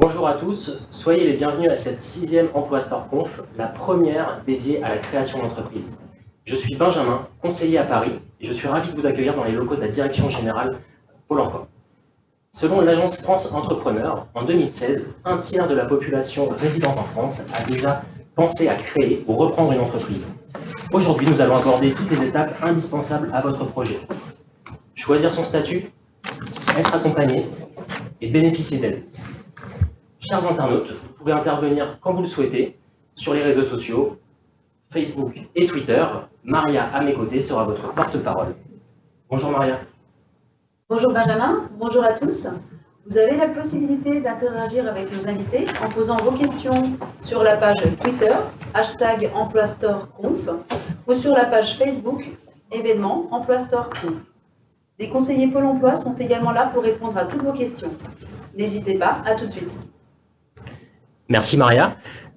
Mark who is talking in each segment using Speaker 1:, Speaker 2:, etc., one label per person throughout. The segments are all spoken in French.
Speaker 1: Bonjour à tous, soyez les bienvenus à cette sixième Emploi Store Conf, la première dédiée à la création d'entreprise. Je suis Benjamin, conseiller à Paris, et je suis ravi de vous accueillir dans les locaux de la Direction Générale Pôle Emploi. Selon l'agence France Entrepreneur, en 2016, un tiers de la population résidente en France a déjà pensé à créer ou reprendre une entreprise. Aujourd'hui, nous allons aborder toutes les étapes indispensables à votre projet. Choisir son statut, être accompagné et bénéficier d'aide. Chers internautes, vous pouvez intervenir quand vous le souhaitez sur les réseaux sociaux, Facebook et Twitter. Maria, à mes côtés, sera votre porte-parole. Bonjour Maria.
Speaker 2: Bonjour Benjamin, bonjour à tous. Vous avez la possibilité d'interagir avec nos invités en posant vos questions sur la page Twitter, hashtag EmploiStoreConf, ou sur la page Facebook, événement EmploiStoreConf. Des conseillers Pôle emploi sont également là pour répondre à toutes vos questions. N'hésitez pas, à tout de suite.
Speaker 1: Merci Maria.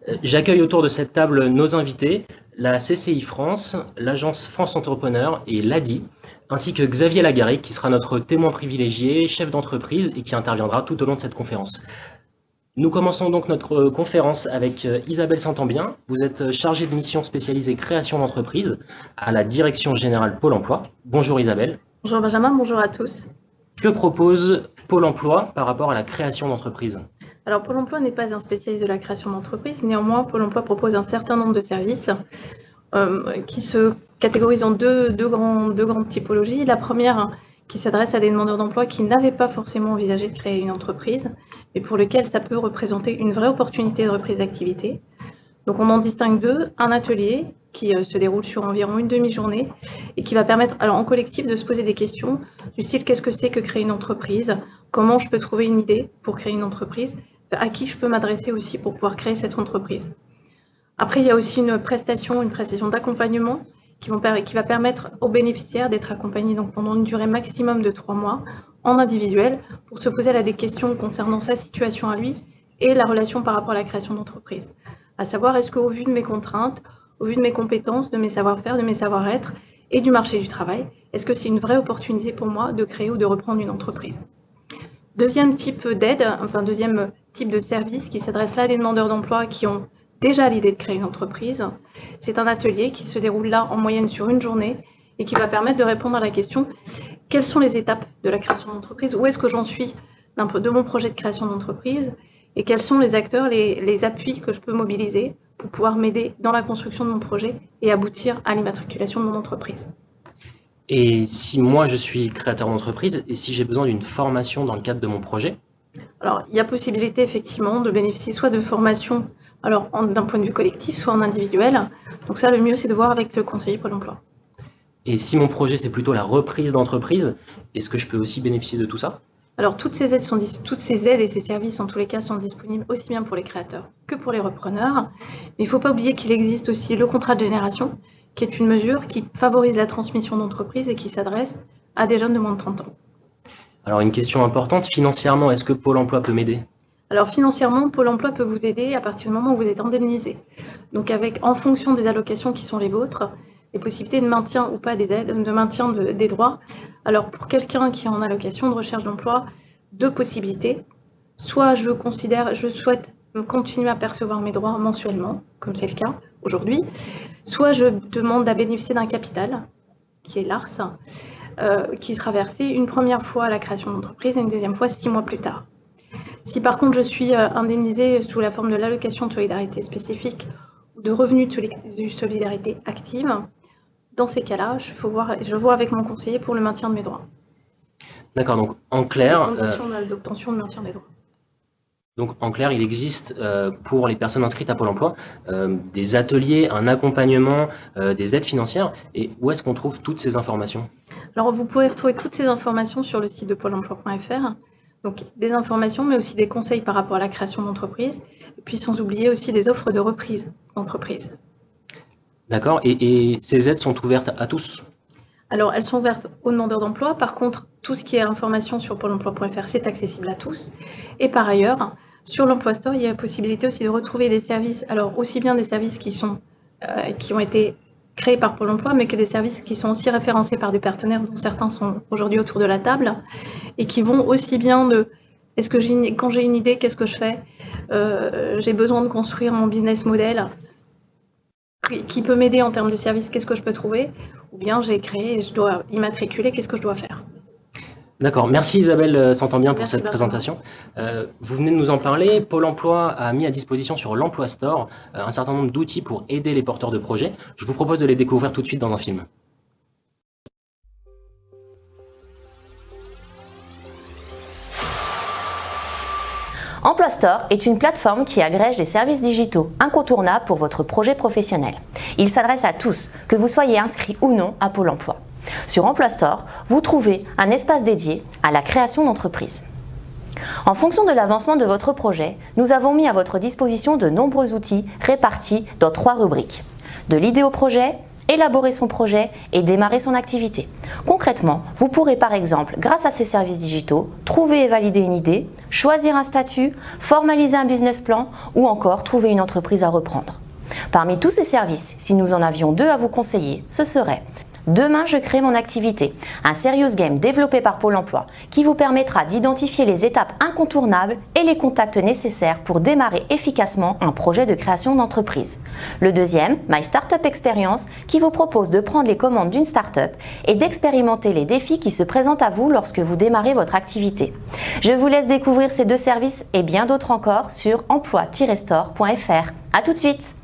Speaker 1: Euh, j'accueille autour de cette table nos invités, la CCI France, l'agence France Entrepreneur et l'ADI, ainsi que Xavier Lagarrigue, qui sera notre témoin privilégié, chef d'entreprise et qui interviendra tout au long de cette conférence. Nous commençons donc notre conférence avec euh, Isabelle Santambien. Vous êtes chargée de mission spécialisée création d'entreprise à la Direction Générale Pôle Emploi. Bonjour Isabelle.
Speaker 3: Bonjour Benjamin, bonjour à tous.
Speaker 1: Que propose Pôle Emploi par rapport à la création d'entreprise?
Speaker 3: Alors, Pôle emploi n'est pas un spécialiste de la création d'entreprise. Néanmoins, Pôle emploi propose un certain nombre de services euh, qui se catégorisent en deux, grandes typologies. La première, qui s'adresse à des demandeurs d'emploi qui n'avaient pas forcément envisagé de créer une entreprise, mais pour lesquels ça peut représenter une vraie opportunité de reprise d'activité. Donc, on en distingue deux. Un atelier qui euh, se déroule sur environ une demi-journée et qui va permettre alors, en collectif de se poser des questions du style qu'est-ce que c'est que créer une entreprise? Comment je peux trouver une idée pour créer une entreprise? À qui je peux m'adresser aussi pour pouvoir créer cette entreprise. Après, il y a aussi une prestation, une prestation d'accompagnement qui, va permettre aux bénéficiaires d'être accompagnés donc, pendant une durée maximum de trois mois en individuel pour se poser des questions concernant sa situation à lui et la relation par rapport à la création d'entreprise. À savoir, est-ce qu'au vu de mes contraintes, au vu de mes compétences, de mes savoir-faire, de mes savoir-être et du marché du travail, est-ce que c'est une vraie opportunité pour moi de créer ou de reprendre une entreprise? Deuxième type d'aide, enfin deuxième type de service qui s'adresse là à des demandeurs d'emploi qui ont déjà l'idée de créer une entreprise. C'est un atelier qui se déroule là en moyenne sur une journée et qui va permettre de répondre à la question quelles sont les étapes de la création d'entreprise? Où est-ce que j'en suis de mon projet de création d'entreprise? Et quels sont les acteurs, les, les appuis que je peux mobiliser pour pouvoir m'aider dans la construction de mon projet et aboutir à l'immatriculation de mon entreprise?
Speaker 1: Et si moi je suis créateur d'entreprise et si j'ai besoin d'une formation dans le cadre de mon projet,
Speaker 3: alors, il y a possibilité effectivement de bénéficier soit de formations alors d'un point de vue collectif, soit en individuel. Donc ça, le mieux, c'est de voir avec le conseiller Pôle emploi.
Speaker 1: Et si mon projet, c'est plutôt la reprise d'entreprise, est-ce que je peux aussi bénéficier de tout ça?
Speaker 3: Alors, toutes ces, aides sont, toutes ces aides et ces services, en tous les cas, sont disponibles aussi bien pour les créateurs que pour les repreneurs. Mais il ne faut pas oublier qu'il existe aussi le contrat de génération, qui est une mesure qui favorise la transmission d'entreprise et qui s'adresse à des jeunes de moins de 30 ans.
Speaker 1: Alors une question importante, financièrement, est-ce que Pôle emploi peut m'aider?
Speaker 3: Alors financièrement, Pôle emploi peut vous aider à partir du moment où vous êtes indemnisé. Donc avec, en fonction des allocations qui sont les vôtres, les possibilités de maintien ou pas des aides, de maintien des droits. Alors pour quelqu'un qui est en allocation de recherche d'emploi, deux possibilités. Soit je considère, je souhaite continuer à percevoir mes droits mensuellement, comme c'est le cas aujourd'hui, soit je demande à bénéficier d'un capital, qui est l'ARS, euh, qui sera versé une première fois à la création d'entreprise et une deuxième fois six mois plus tard. Si par contre je suis euh, indemnisée sous la forme de l'allocation de solidarité spécifique ou de revenus de solidarité active, dans ces cas-là, je, je vois avec mon conseiller pour le maintien de mes droits.
Speaker 1: D'accord, donc en clair...
Speaker 3: Conditions euh, d'obtention de maintien des droits.
Speaker 1: Donc en clair, il existe euh, pour les personnes inscrites à Pôle emploi euh, des ateliers, un accompagnement, euh, des aides financières. Et où est-ce qu'on trouve toutes ces informations?
Speaker 3: Alors vous pouvez retrouver toutes ces informations sur le site de pôle emploi.fr. Donc des informations, mais aussi des conseils par rapport à la création d'entreprise. Et puis sans oublier aussi des offres de reprise d'entreprise.
Speaker 1: D'accord. Et, et ces aides sont ouvertes à tous?
Speaker 3: Alors, elles sont ouvertes aux demandeurs d'emploi. Par contre, tout ce qui est information sur pôle emploi.fr, c'est accessible à tous. Et par ailleurs, sur l'Emploi Store, il y a la possibilité aussi de retrouver des services, alors aussi bien des services qui, sont, euh, qui ont été créés par Pôle emploi, mais que des services qui sont aussi référencés par des partenaires dont certains sont aujourd'hui autour de la table et qui vont aussi bien de est-ce que quand j'ai une idée, qu'est-ce que je fais? J'ai besoin de construire mon business model qui peut m'aider en termes de service, qu'est-ce que je peux trouver Ou bien j'ai créé, je dois immatriculer, qu'est-ce que je dois faire
Speaker 1: D'accord, merci Isabelle euh, s'entend bien pour cette présentation. Euh, vous venez de nous en parler, Pôle emploi a mis à disposition sur l'Emploi Store euh, un certain nombre d'outils pour aider les porteurs de projets. Je vous propose de les découvrir tout de suite dans un film.
Speaker 4: Emploi est une plateforme qui agrège des services digitaux incontournables pour votre projet professionnel. Il s'adresse à tous, que vous soyez inscrit ou non à Pôle emploi. Sur Emploi Store, vous trouvez un espace dédié à la création d'entreprise. En fonction de l'avancement de votre projet, nous avons mis à votre disposition de nombreux outils répartis dans trois rubriques. De l'idée au projet, élaborer son projet et démarrer son activité. Concrètement, vous pourrez par exemple, grâce à ces services digitaux, trouver et valider une idée, choisir un statut, formaliser un business plan ou encore trouver une entreprise à reprendre. Parmi tous ces services, si nous en avions deux à vous conseiller, ce serait Demain, je crée mon activité, un serious game développé par Pôle emploi qui vous permettra d'identifier les étapes incontournables et les contacts nécessaires pour démarrer efficacement un projet de création d'entreprise. Le deuxième, My Startup Experience, qui vous propose de prendre les commandes d'une startup et d'expérimenter les défis qui se présentent à vous lorsque vous démarrez votre activité. Je vous laisse découvrir ces deux services et bien d'autres encore sur emploi-store.fr. A tout de suite